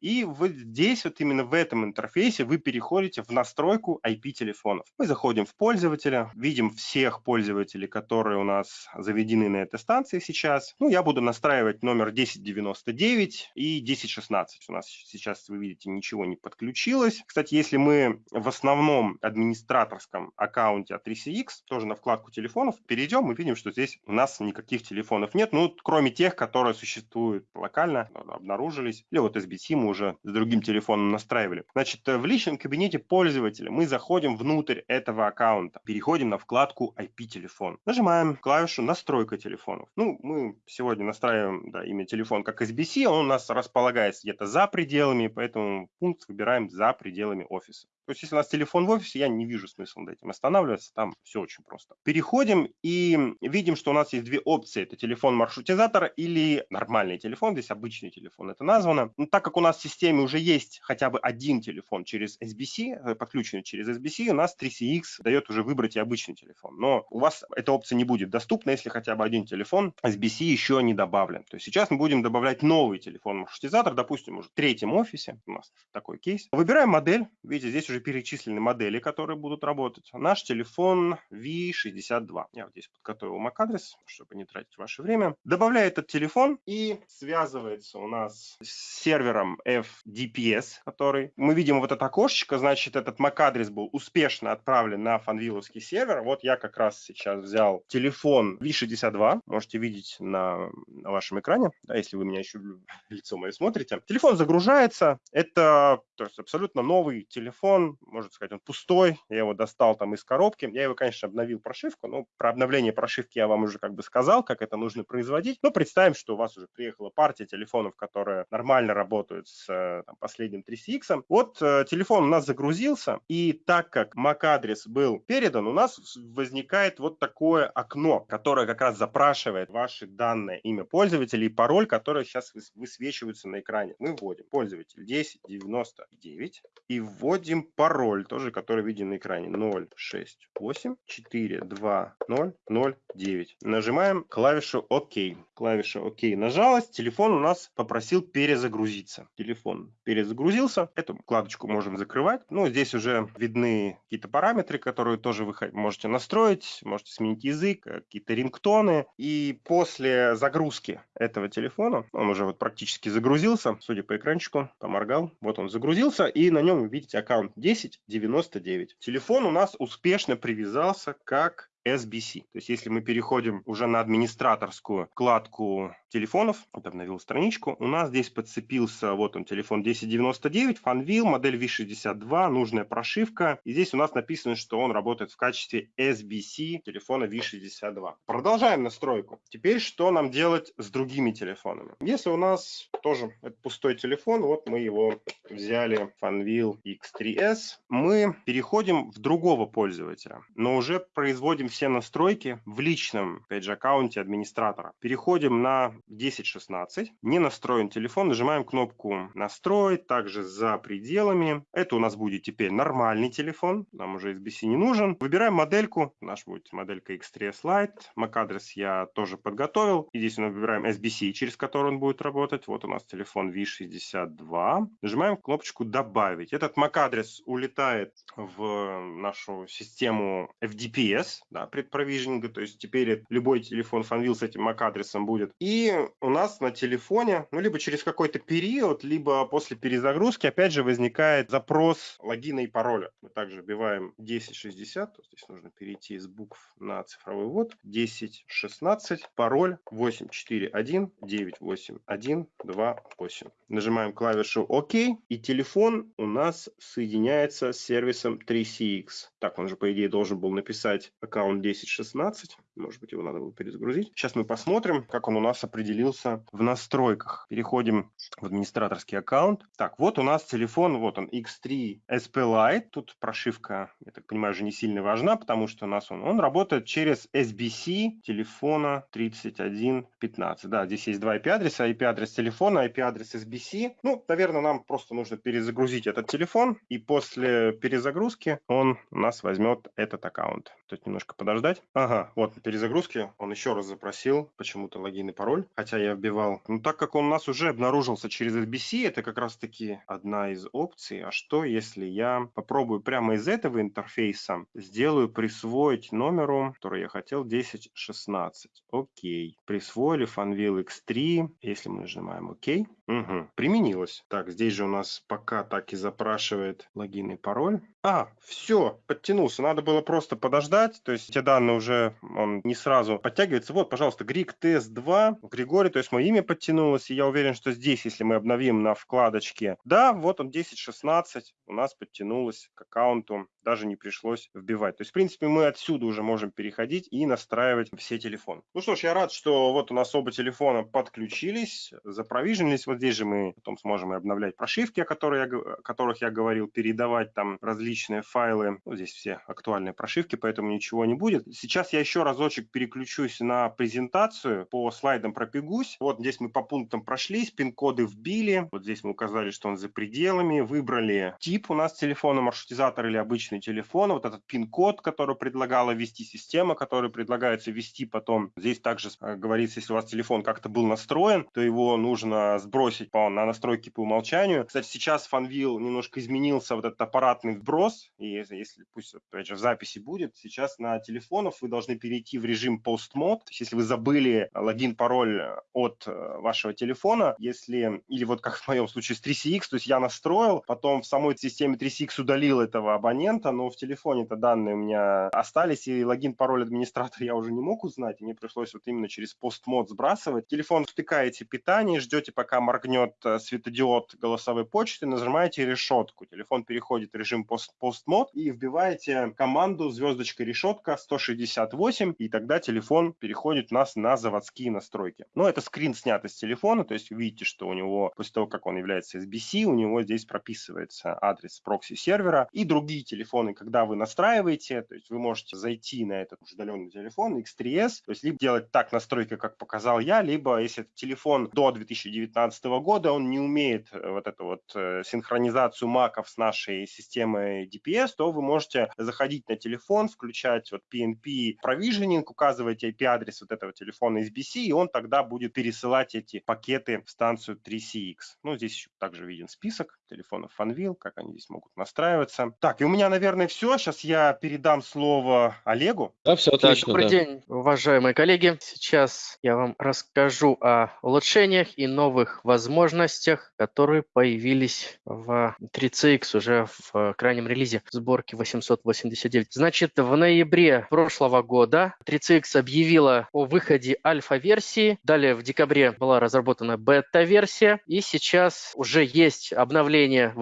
И вот здесь вот именно в этом интерфейсе вы переходите в настройку IP-телефонов. Мы заходим в пользователя, видим всех пользователей, которые у нас заведены на этой станции сейчас. Ну, я буду настраивать номер 1099 и 1016. У нас сейчас, вы видите, ничего не подключилось. Кстати, если мы в основном администраторском аккаунте от 3CX, тоже на вкладку телефонов, перейдем, мы видим, что здесь у нас никаких телефонов нет, ну, кроме тех, которые существуют локально, обнаружились. Или вот SBT мы уже с другим телефоном настраивали. Значит, в личном кабинете пользователя мы заходим внутрь этого аккаунта, переходим на вкладку IP-телефон. Нажимаем клавишу «Настройка телефонов». Ну, мы сегодня настраиваем да, имя телефон как SBC, он у нас располагается где-то за пределами, поэтому пункт выбираем за пределами офиса. То есть, если у нас телефон в офисе, я не вижу смысла над этим останавливаться, там все очень просто. Переходим и видим, что у нас есть две опции. Это телефон маршрутизатора или нормальный телефон, здесь обычный телефон это названо. Но так как у нас в системе уже есть хотя бы один телефон через SBC, э, подключенный через SBC, у нас 3CX дает уже выбрать и обычный телефон. Но у вас эта опция не будет доступна, если хотя бы один телефон SBC еще не добавлен. То есть сейчас мы будем добавлять новый телефон маршрутизатор, допустим, уже в третьем офисе, у нас такой кейс. Выбираем модель, видите, здесь уже уже перечислены модели, которые будут работать. Наш телефон V62. Я вот здесь подготовил MAC-адрес, чтобы не тратить ваше время. Добавляю этот телефон и связывается у нас с сервером FDPS, который... Мы видим вот это окошечко, значит, этот MAC-адрес был успешно отправлен на фанвиловский сервер. Вот я как раз сейчас взял телефон V62, можете видеть на, на вашем экране, да, если вы меня еще лицо мое смотрите. Телефон загружается, это то есть абсолютно новый телефон, можно сказать, он пустой, я его достал там из коробки, я его, конечно, обновил прошивку, но про обновление прошивки я вам уже как бы сказал, как это нужно производить, но представим, что у вас уже приехала партия телефонов, которые нормально работают с э, там, последним 3CX. Вот э, телефон у нас загрузился, и так как MAC-адрес был передан, у нас возникает вот такое окно, которое как раз запрашивает ваши данные, имя пользователя и пароль, которые сейчас высвечиваются на экране. Мы вводим пользователь 1099 и вводим пароль, тоже который виден на экране. 068 420 09. Нажимаем клавишу ОК. Клавиша ОК нажалась. Телефон у нас попросил перезагрузиться. Телефон перезагрузился. Эту вкладочку можем закрывать. Ну, здесь уже видны какие-то параметры, которые тоже вы можете настроить. Можете сменить язык, какие-то рингтоны. И после загрузки этого телефона, он уже вот практически загрузился, судя по экранчику, поморгал. Вот он загрузился. И на нем видите аккаунт 1099. Телефон у нас успешно привязался как SBC. То есть если мы переходим уже на администраторскую вкладку телефонов, вот обновил страничку, у нас здесь подцепился, вот он, телефон 1099, Fanvil, модель V62, нужная прошивка. И здесь у нас написано, что он работает в качестве SBC телефона V62. Продолжаем настройку. Теперь что нам делать с другими телефонами? Если у нас тоже это пустой телефон, вот мы его взяли, Fanvil X3S, мы переходим в другого пользователя, но уже производим все настройки в личном, опять же, аккаунте администратора. Переходим на 10.16, не настроен телефон, нажимаем кнопку «Настроить», также за пределами. Это у нас будет теперь нормальный телефон, нам уже SBC не нужен. Выбираем модельку, наш будет моделька X3S Lite, MAC-адрес я тоже подготовил. И здесь мы выбираем SBC, через который он будет работать. Вот у нас телефон V62. Нажимаем кнопочку «Добавить». Этот MAC-адрес улетает в нашу систему FDPS, да, предпровижнинга, то есть теперь любой телефон Fanvil с этим MAC-адресом будет. И у нас на телефоне, ну, либо через какой-то период, либо после перезагрузки, опять же, возникает запрос логина и пароля. Мы также вбиваем 1060, то здесь нужно перейти из букв на цифровой ввод, 1016, пароль 841 981 28. Нажимаем клавишу ОК, и телефон у нас соединяется с сервисом 3CX. Так, он же, по идее, должен был написать аккаунт 1016. Может быть, его надо было перезагрузить. Сейчас мы посмотрим, как он у нас определился в настройках. Переходим в администраторский аккаунт. Так, вот у нас телефон, вот он, X3 SP Lite. Тут прошивка, я так понимаю, уже не сильно важна, потому что у нас он, он работает через SBC телефона 3115. Да, здесь есть два IP-адреса, IP-адрес телефона, IP-адрес SBC. Ну, наверное, нам просто нужно перезагрузить этот телефон, и после перезагрузки он у нас возьмет этот аккаунт. Тут немножко подождать. Ага, вот перезагрузки он еще раз запросил почему-то логин и пароль, хотя я вбивал. Ну, так как он у нас уже обнаружился через SBC, это как раз-таки одна из опций. А что, если я попробую прямо из этого интерфейса сделаю присвоить номеру, который я хотел, 1016. Окей. Присвоили Fanvil X3. Если мы нажимаем ОК, угу. применилось. Так, здесь же у нас пока так и запрашивает логин и пароль. А, все, подтянулся. Надо было просто подождать. То есть те данные уже он не сразу подтягивается. Вот, пожалуйста, Грик тест 2. Григорий, то есть мое имя подтянулось. И я уверен, что здесь, если мы обновим на вкладочке, да, вот он 10.16 у нас подтянулось к аккаунту. Даже не пришлось вбивать. То есть, в принципе, мы отсюда уже можем переходить и настраивать все телефоны. Ну что ж, я рад, что вот у нас оба телефона подключились, запровиженились. Вот здесь же мы потом сможем и обновлять прошивки, о которых я, о которых я говорил, передавать там различные файлы. Ну, здесь все актуальные прошивки, поэтому ничего не будет. Сейчас я еще разочек переключусь на презентацию. По слайдам пробегусь. Вот здесь мы по пунктам прошлись, пин-коды вбили. Вот здесь мы указали, что он за пределами. Выбрали тип у нас телефона, маршрутизатор или обычный телефон. Вот этот пин-код, который предлагала ввести система, который предлагается ввести потом. Здесь также э, говорится, если у вас телефон как-то был настроен, то его нужно сбросить по, на настройки по умолчанию. Кстати, сейчас Fanvil немножко изменился вот этот аппаратный вопрос, и если, пусть, опять же, в записи будет, сейчас на телефонах вы должны перейти в режим post-mode, то есть если вы забыли логин, пароль от э, вашего телефона, если, или вот как в моем случае с 3CX, то есть я настроил, потом в самой системе 3CX удалил этого абонента, но в телефоне-то данные у меня остались, и логин, пароль администратора я уже не мог узнать, и мне пришлось вот именно через post-mode сбрасывать. Телефон втыкаете питание, ждете, пока моргнет э, светодиод голосовой почты, нажимаете решетку, телефон переходит в режим post постмод и вбиваете команду звездочка решетка 168, и тогда телефон переходит у нас на заводские настройки. Но это скрин снят из телефона, то есть видите, что у него, после того, как он является SBC, у него здесь прописывается адрес прокси-сервера и другие телефоны, когда вы настраиваете, то есть вы можете зайти на этот удаленный телефон X3S, то есть либо делать так настройки, как показал я, либо если это телефон до 2019 года, он не умеет э, вот эту вот э, синхронизацию маков с нашей системой DPS, то вы можете заходить на телефон, включать вот PNP provisioning, указывать IP-адрес вот этого телефона SBC, и он тогда будет пересылать эти пакеты в станцию 3CX. Ну, здесь также виден список телефонов Fanvil, как они здесь могут настраиваться. Так, и у меня, наверное, все. Сейчас я передам слово Олегу. Да, все отлично. добрый да. день, уважаемые коллеги. Сейчас я вам расскажу о улучшениях и новых возможностях, которые появились в 3CX уже в крайнем релизе сборки 889. Значит, в ноябре прошлого года 3CX объявила о выходе альфа-версии. Далее в декабре была разработана бета-версия. И сейчас уже есть обновление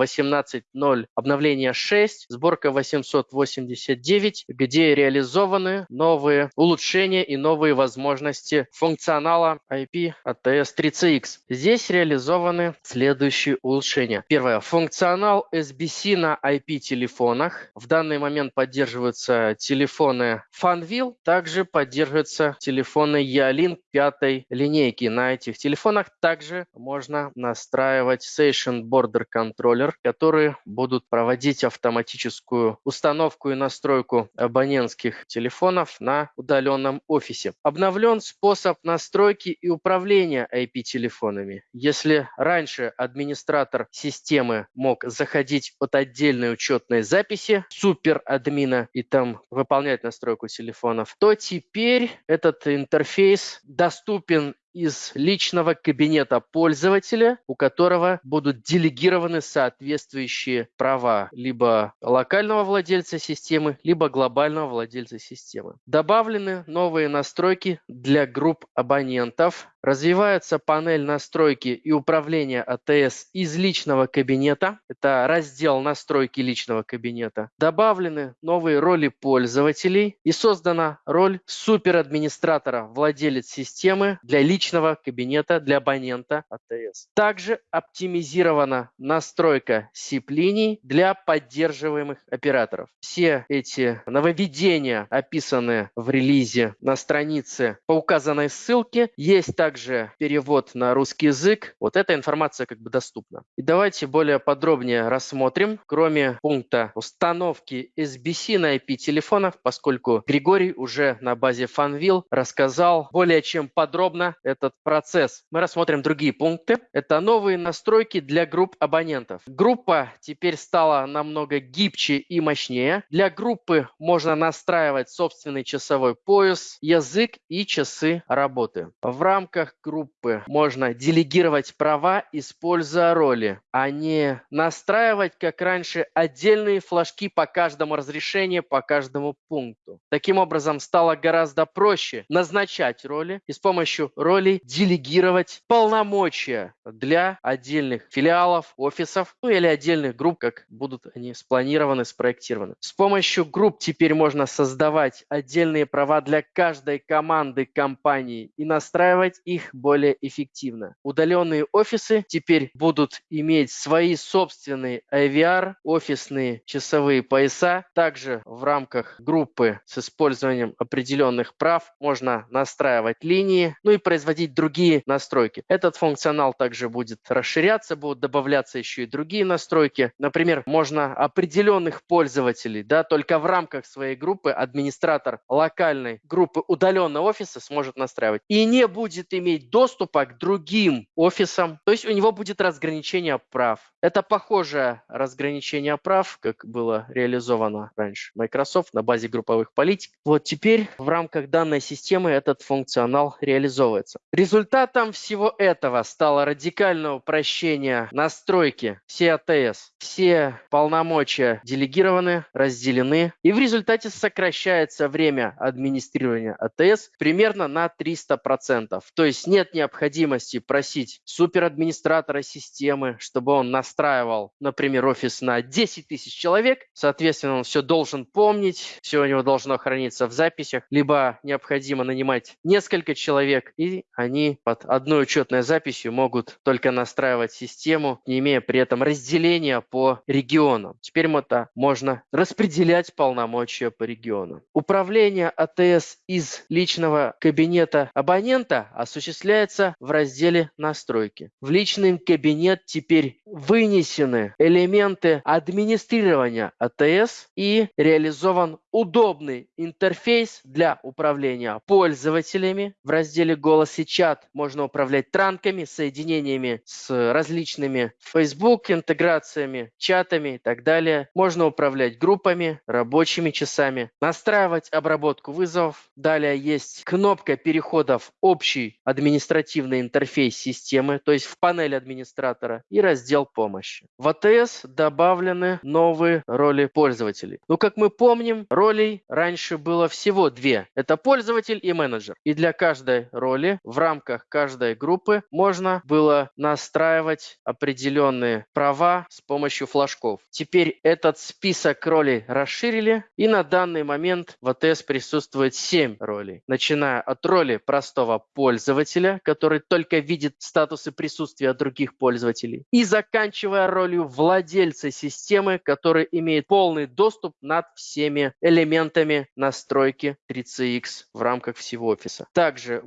18.0, обновление 6, сборка 889, где реализованы новые улучшения и новые возможности функционала IP ATS 3CX. Здесь реализованы следующие улучшения. Первое. Функционал SBC на IP-телефоне телефонах. В данный момент поддерживаются телефоны Fanvil, также поддерживаются телефоны Ялink пятой линейки. На этих телефонах также можно настраивать Session Border Controller, которые будут проводить автоматическую установку и настройку абонентских телефонов на удаленном офисе. Обновлен способ настройки и управления IP-телефонами. Если раньше администратор системы мог заходить от отдельной учетной записи суперадмина и там выполнять настройку телефонов, то теперь этот интерфейс доступен из личного кабинета пользователя, у которого будут делегированы соответствующие права либо локального владельца системы, либо глобального владельца системы. Добавлены новые настройки для групп абонентов. Развивается панель настройки и управления АТС из личного кабинета. Это раздел настройки личного кабинета. Добавлены новые роли пользователей и создана роль суперадминистратора, владелец системы для личного кабинета для абонента АТС. Также оптимизирована настройка SIP-линий для поддерживаемых операторов. Все эти нововведения описаны в релизе на странице по указанной ссылке. Есть также перевод на русский язык. Вот эта информация как бы доступна. И давайте более подробнее рассмотрим, кроме пункта установки SBC на IP-телефонах, поскольку Григорий уже на базе Fanvil рассказал более чем подробно этот процесс. Мы рассмотрим другие пункты. Это новые настройки для групп абонентов. Группа теперь стала намного гибче и мощнее. Для группы можно настраивать собственный часовой пояс, язык и часы работы. В рамках группы можно делегировать права, используя роли, а не настраивать, как раньше, отдельные флажки по каждому разрешению, по каждому пункту. Таким образом, стало гораздо проще назначать роли и с помощью ролей делегировать полномочия для отдельных филиалов, офисов, ну или отдельных групп, как будут они спланированы, спроектированы. С помощью групп теперь можно создавать отдельные права для каждой команды компании и настраивать их более эффективно. Удаленные офисы теперь будут иметь свои собственные IVR, офисные часовые пояса. Также в рамках группы с использованием определенных прав можно настраивать линии, ну и производить другие настройки. Этот функционал также будет расширяться, будут добавляться еще и другие настройки. Например, можно определенных пользователей, да, только в рамках своей группы администратор локальной группы удаленного офиса сможет настраивать и не будет иметь доступа к другим офисам. То есть у него будет разграничение прав. Это похожее разграничение прав, как было реализовано раньше Microsoft на базе групповых политик. Вот теперь в рамках данной системы этот функционал реализовывается. Результатом всего этого стало радикальное упрощение настройки все АТС. Все полномочия делегированы, разделены, и в результате сокращается время администрирования АТС примерно на 300%. То есть нет необходимости просить суперадминистратора системы, чтобы он настраивал, например, офис на 10 тысяч человек. Соответственно, он все должен помнить, все у него должно храниться в записях, либо необходимо нанимать несколько человек, и они под одной учетной записью могут только настраивать систему, не имея при этом разделения по регионам. Теперь это можно распределять полномочия по регионам. Управление АТС из личного кабинета абонента осуществляется в разделе «Настройки». В личный кабинет теперь вынесены элементы администрирования АТС и реализован удобный интерфейс для управления пользователями. В разделе «Голос и чат» можно управлять транками, соединениями с различными Facebook интеграциями, чатами и так далее. Можно управлять группами, рабочими часами, настраивать обработку вызовов. Далее есть кнопка перехода в общий административный интерфейс системы, то есть в панель администратора и раздел помощи. В АТС добавлены новые роли пользователей. Ну, как мы помним, ролей раньше было всего две. Это пользователь и менеджер. И для каждой роли в рамках каждой группы можно было настраивать определенные права с помощью флажков. Теперь этот список ролей расширили, и на данный момент в АТС присутствует 7 ролей, начиная от роли простого пользователя, который только видит статусы присутствия других пользователей, и заканчивая ролью владельца системы, который имеет полный доступ над всеми элементами настройки 3CX в рамках всего офиса. Также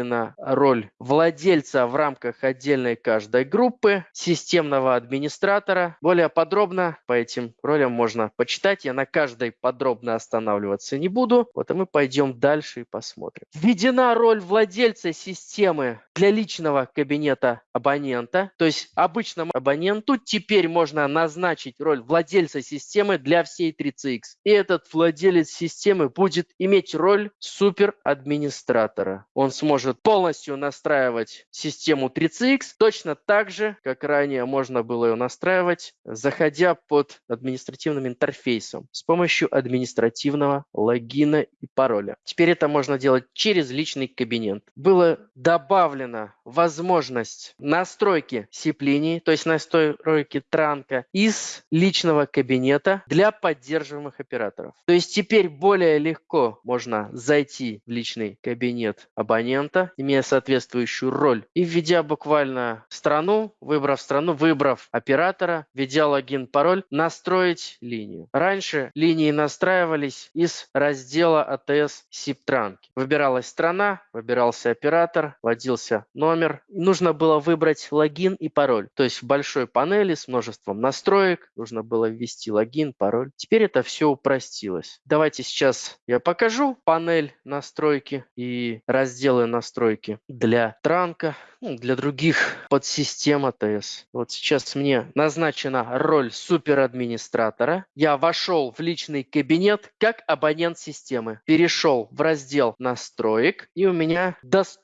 добавлена роль владельца в рамках отдельной каждой группы, системного администратора. Более подробно по этим ролям можно почитать. Я на каждой подробно останавливаться не буду. Вот и мы пойдем дальше и посмотрим. Введена роль владельца системы для личного кабинета абонента. То есть обычному абоненту теперь можно назначить роль владельца системы для всей 3CX. И этот владелец системы будет иметь роль суперадминистратора. Он сможет полностью настраивать систему 3CX точно так же, как ранее можно было ее настраивать, заходя под административным интерфейсом с помощью административного логина и пароля. Теперь это можно делать через личный кабинет. Было добавлена возможность настройки SIP-линии, то есть настройки транка из личного кабинета для поддерживаемых операторов. То есть теперь более легко можно зайти в личный кабинет абонента, имея соответствующую роль, и введя буквально страну, выбрав страну, выбрав оператора, введя логин, пароль, настроить линию. Раньше линии настраивались из раздела ATS SIP транки. Выбиралась страна, выбирался оператор, вводился номер. Нужно было выбрать логин и пароль. То есть в большой панели с множеством настроек нужно было ввести логин, пароль. Теперь это все упростилось. Давайте сейчас я покажу панель настройки и разделы настройки для транка, ну, для других подсистем ATS. Вот сейчас мне назначена роль суперадминистратора. Я вошел в личный кабинет как абонент системы. Перешел в раздел настроек и у меня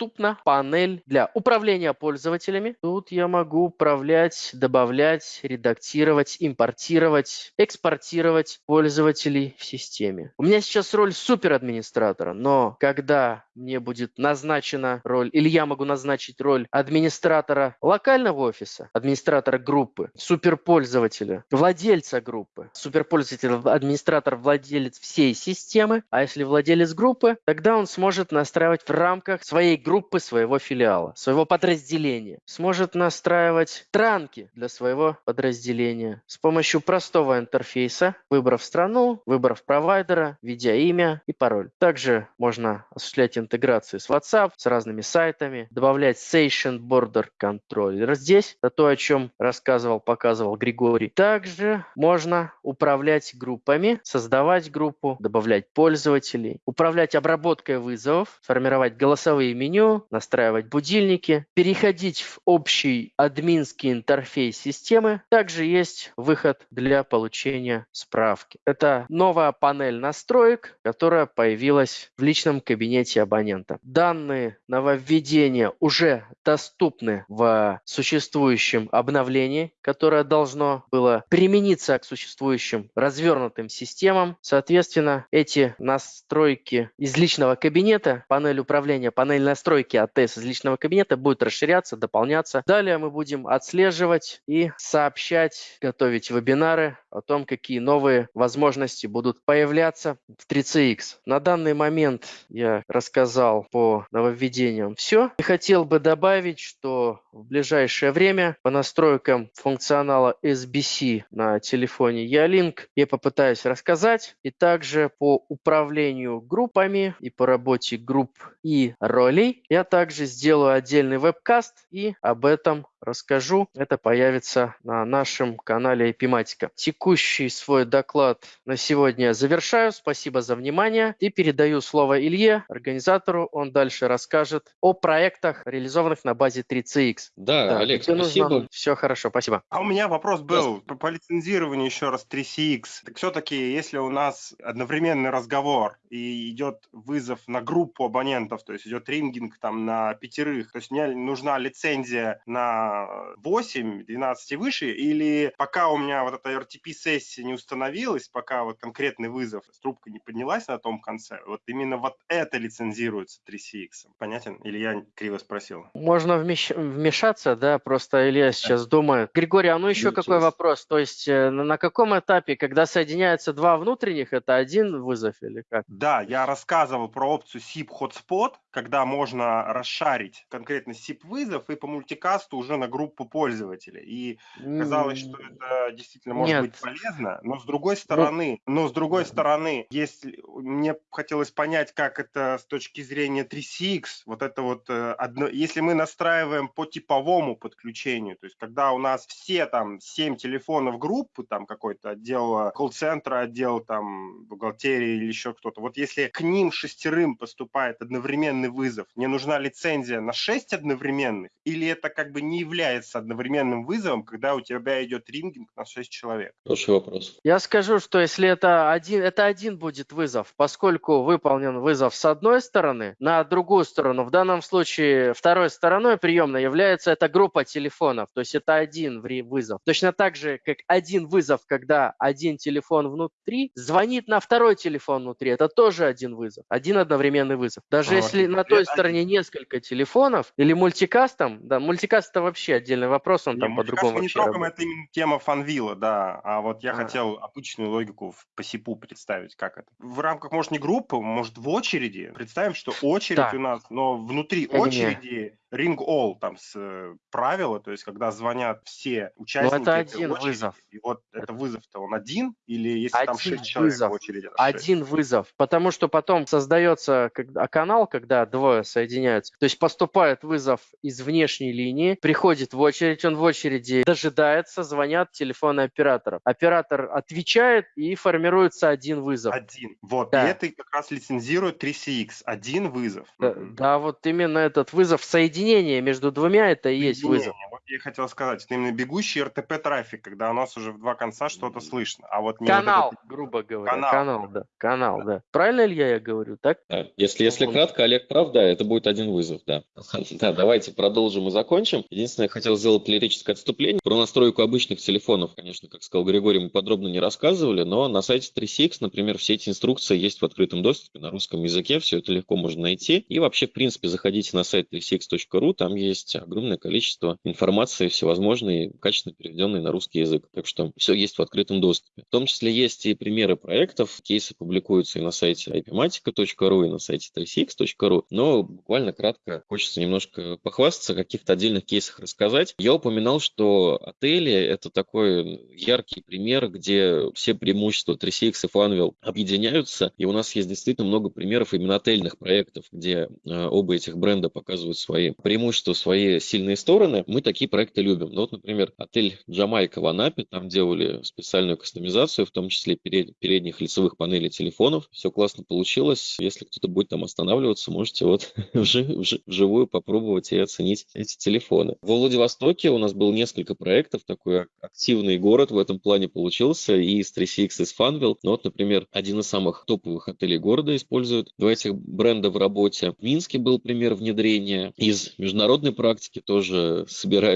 доступна панель для управления пользователями. Тут я могу управлять, добавлять, редактировать, импортировать, экспортировать пользователей в системе. У меня сейчас роль суперадминистратора, но когда мне будет назначена роль, или я могу назначить роль администратора локального офиса, администратора группы, суперпользователя, владельца группы, суперпользователь, администратор, владелец всей системы, а если владелец группы, тогда он сможет настраивать в рамках своей группы, своего филиала, своего подразделения, сможет настраивать транки для своего подразделения с помощью простого интерфейса, выбрав страну, выбрав провайдера, введя имя и пароль. Также можно осуществлять интеграции с WhatsApp, с разными сайтами, добавлять Session Border Controller здесь, это то, о чем рассказывал, показывал Григорий. Также можно управлять группами, создавать группу, добавлять пользователей, управлять обработкой вызовов, формировать голосовые меню, настраивать будильники, переходить в общий админский интерфейс системы. Также есть выход для получения справки. Это новая панель настроек, которая появилась в личном кабинете абонента. Данные нововведения уже доступны в существующем обновлении, которое должно было примениться к существующим развернутым системам. Соответственно, эти настройки из личного кабинета, панель управления, панель настройки АТС из личного кабинета будет расширяться, дополняться. Далее мы будем отслеживать и сообщать, готовить вебинары о том, какие новые возможности будут появляться в 3CX. На данный момент я рассказал по нововведениям все. И хотел бы добавить, что в ближайшее время по настройкам функционала SBC на телефоне Ялинк я попытаюсь рассказать. И также по управлению группами и по работе групп и ролей я также сделаю отдельный вебкаст и об этом расскажу. Это появится на нашем канале Эпиматика. Текущий свой доклад на сегодня завершаю. Спасибо за внимание и передаю слово Илье, организатору. Он дальше расскажет о проектах, реализованных на базе 3CX. Да, да Олег, спасибо. Нужно... Все хорошо, спасибо. А у меня вопрос был по, по лицензированию еще раз 3CX. Так все-таки, если у нас одновременный разговор и идет вызов на группу абонентов, то есть идет рингинг там на пятерых, то есть мне нужна лицензия на 8, 12 и выше, или пока у меня вот эта RTP-сессия не установилась, пока вот конкретный вызов с трубкой не поднялась на том конце, вот именно вот это лицензируется 3CX. Понятен? Или я криво спросил? Можно вмещ... вмешаться, да, просто Илья сейчас да. думает. Григорий, а ну еще Ничего. какой вопрос? То есть э, на каком этапе, когда соединяются два внутренних, это один вызов или как? Да, я рассказывал про опцию SIP Hotspot, когда можно расшарить конкретно SIP-вызов и по мультикасту уже на группу пользователей. И казалось, что это действительно может Нет. быть полезно, но с другой ну стороны, но с другой стороны, если мне хотелось понять, как это с точки зрения 3CX, вот это вот э, одно, если мы настраиваем по типовому подключению, то есть когда у нас все там 7 телефонов группы, там какой-то отдел колл-центра, отдел там бухгалтерии или еще кто-то, вот если к ним шестерым поступает одновременный вызов, не нужна лицензия на 6 одновременных, или это как бы не является одновременным вызовом, когда у тебя идет рингинг на 6 человек? Хороший вопрос. Я скажу, что если это один, это один будет вызов, поскольку выполнен вызов с одной стороны, на другую сторону, в данном случае второй стороной приемной является эта группа телефонов, то есть это один вызов. Точно так же, как один вызов, когда один телефон внутри звонит на второй телефон внутри, это тоже один вызов, один одновременный вызов. Даже вот. если на той стороне несколько телефонов или мультикастом, да, мультикаст это вообще отдельный вопрос, он не, там по-другому мы не трогаем, это именно тема фанвила, да, а вот я а. хотел обычную логику по СИПу представить, как это. В рамках, может, не группы, может, в очереди. Представим, что очередь да. у нас, но внутри очереди ring all там с э, правила, то есть когда звонят все участники Но это один очереди, вызов. И вот это вызов-то он один или если один там шесть человек вызов. в очереди? Один вызов, потому что потом создается а канал, когда двое соединяются. То есть поступает вызов из внешней линии, приходит в очередь, он в очереди дожидается, звонят телефоны операторов. Оператор отвечает и формируется один вызов. Один. Вот. Да. И это как раз лицензирует 3CX. Один вызов. Да, mm-hmm. да, вот именно этот вызов соединяется соединение между двумя это и есть вызов. Я хотел сказать, это именно бегущий РТП трафик, когда у нас уже в два конца что-то слышно. А вот не канал, вот этот... грубо говоря. Канал, канал да. Канал, да. да. Правильно ли я говорю, так? Да. Если, если кратко, Олег прав, да, это будет один вызов, да. Да, давайте продолжим и закончим. Единственное, я хотел сделать лирическое отступление. Про настройку обычных телефонов, конечно, как сказал Григорий, мы подробно не рассказывали, но на сайте 3CX, например, все эти инструкции есть в открытом доступе на русском языке, все это легко можно найти. И вообще, в принципе, заходите на сайт 3CX.ru ру, там есть огромное количество информации всевозможной, качественно переведенной на русский язык. Так что все есть в открытом доступе. В том числе есть и примеры проектов, кейсы публикуются и на сайте ipmatica.ru, и на сайте 3cx.ru, но буквально кратко хочется немножко похвастаться, о каких-то отдельных кейсах рассказать. Я упоминал, что отели – это такой яркий пример, где все преимущества 3CX и Funwheel объединяются, и у нас есть действительно много примеров именно отельных проектов, где э, оба этих бренда показывают свои преимущества, свои сильные стороны, мы такие проекты любим. Ну, вот, например, отель Джамайка в Анапе, там делали специальную кастомизацию, в том числе перед, передних лицевых панелей телефонов. Все классно получилось. Если кто-то будет там останавливаться, можете вот вживую попробовать и оценить эти телефоны. В Владивостоке у нас было несколько проектов, такой активный город в этом плане получился, и из 3CX, и Funville. Ну, вот, например, один из самых топовых отелей города использует два этих бренда в работе. В Минске был пример внедрения из международной практики тоже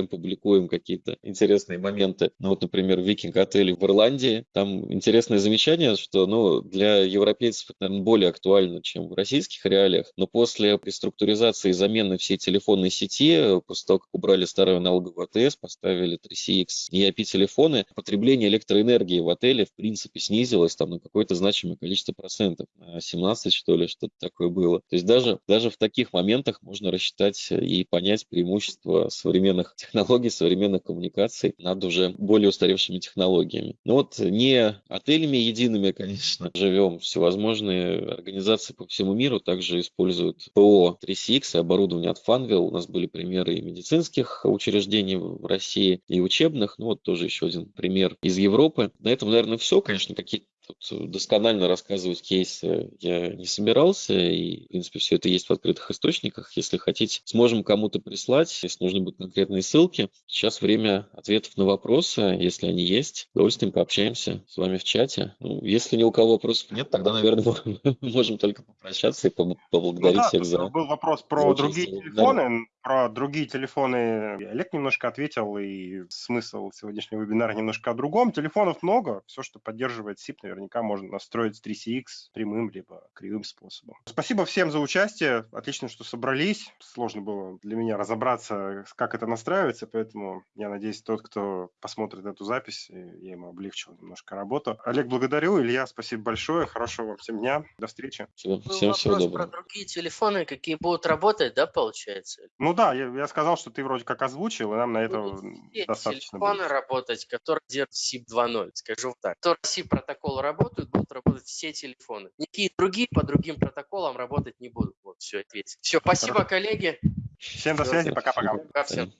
собираем, публикуем какие-то интересные моменты. Ну вот, например, Викинг отель в Ирландии. Там интересное замечание, что ну, для европейцев это, наверное, более актуально, чем в российских реалиях. Но после реструктуризации и замены всей телефонной сети, после того, как убрали старую аналоговую АТС, поставили 3CX и IP-телефоны, потребление электроэнергии в отеле, в принципе, снизилось там на какое-то значимое количество процентов. На 17, что ли, что-то такое было. То есть даже, даже в таких моментах можно рассчитать и понять преимущества современных технологий, современных коммуникаций над уже более устаревшими технологиями. Но вот не отелями едиными, конечно, живем. Всевозможные организации по всему миру также используют ПО 3CX и оборудование от Funwheel. У нас были примеры и медицинских учреждений в России, и учебных. Ну вот тоже еще один пример из Европы. На этом, наверное, все. Конечно, какие-то Тут досконально рассказывать кейсы я не собирался, и, в принципе, все это есть в открытых источниках. Если хотите, сможем кому-то прислать, если нужны будут конкретные ссылки. Сейчас время ответов на вопросы, если они есть. С удовольствием пообщаемся с вами в чате. Ну, если ни у кого вопросов нет, тогда, наверное, мы можем только попрощаться и поблагодарить ну, да, всех за... Был вопрос про другие телефоны. Про другие телефоны Олег немножко ответил, и смысл сегодняшнего вебинара немножко о другом. Телефонов много, все, что поддерживает SIP, наверняка можно настроить с 3CX прямым либо кривым способом. Спасибо всем за участие. Отлично, что собрались. Сложно было для меня разобраться, как это настраивается, поэтому я надеюсь, тот, кто посмотрит эту запись, я ему облегчил немножко работу. Олег, благодарю. Илья, спасибо большое. Хорошего вам всем дня. До встречи. Всего, всем всего доброго. про другие телефоны, какие будут работать, да, получается? Ну Ну да, я, я сказал, что ты вроде как озвучил, и нам на это Будут все достаточно телефоны будет. работать, которые держат SIP 2.0, скажу так. Которые SIP протокол работают, будут работать все телефоны. Никакие другие по другим протоколам работать не будут. Вот, все, ответил. Все, спасибо, коллеги. Всем до связи, пока-пока. Пока всем.